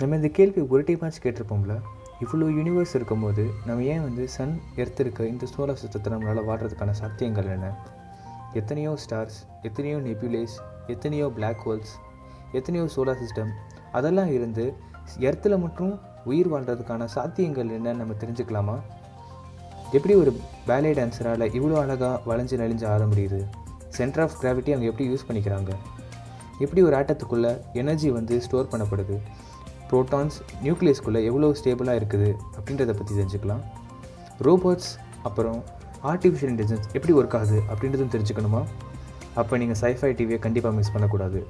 நம்ம இந்த கேள்வி ஒரு டைமாச்சும் கேட்டிருப்போம்ல இவ்வளோ யூனிவர்ஸ் இருக்கும்போது நம்ம ஏன் வந்து சன் எர்த் இருக்க இந்த சோலார் சிஸ்டத்தை நம்மளால் வாடுறதுக்கான சாத்தியங்கள் என்ன? எத்தனையோ ஸ்டார்ஸ் எத்தனையோ நெபியூலேஸ் எத்தனையோ பிளாக் ஹோல்ஸ் எத்தனையோ சோலார் சிஸ்டம் அதெல்லாம் இருந்து எர்த்தில் மட்டும் உயிர் வாழ்கிறதுக்கான சாத்தியங்கள் என்னன்னு நம்ம தெரிஞ்சுக்கலாமா? எப்படி ஒரு பேலே டான்ஸரால் இவ்வளோ அழகாக வளைஞ்சு நெளிஞ்சு ஆட முடியுது? சென்டர் ஆஃப் கிராவிட்டி அவங்க எப்படி யூஸ் பண்ணிக்கிறாங்க? எப்படி ஒரு ஆட்டத்துக்குள்ளே எனர்ஜி வந்து ஸ்டோர் பண்ணப்படுது? ப்ரோட்டான்ஸ் நியூக்ளியஸ்குள்ளே எவ்வளோ ஸ்டேபிளாக இருக்குது அப்படின்றத பற்றி தெரிஞ்சுக்கலாம். ரோபோட்ஸ் அப்புறம் ஆர்டிஃபிஷியல் இன்டெலிஜென்ஸ் எப்படி ஒர்க் ஆகுது அப்படின்றதும் தெரிஞ்சுக்கணுமா? அப்போ நீங்கள் சைஃபை டிவியை கண்டிப்பாக மிஸ் பண்ணக்கூடாது.